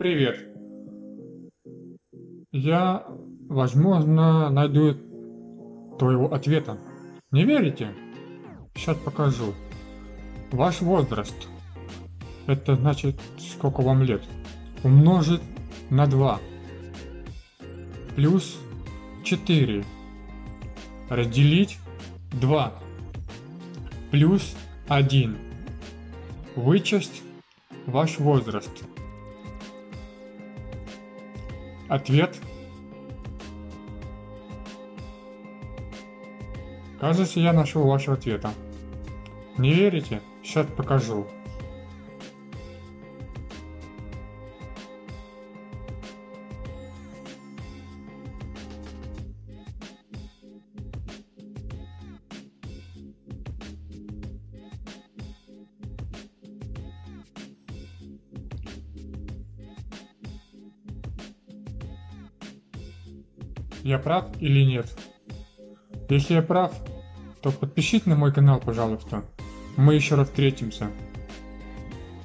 Привет. Я, возможно, найду твоего ответа. Не верите? Сейчас покажу. Ваш возраст. Это значит, сколько вам лет. Умножить на 2. Плюс 4. Разделить 2. Плюс 1. Вычесть ваш возраст. Ответ. Кажется, я нашел вашего ответа. Не верите? Сейчас покажу. Я прав или нет? Если я прав, то подпишитесь на мой канал, пожалуйста. Мы еще раз встретимся.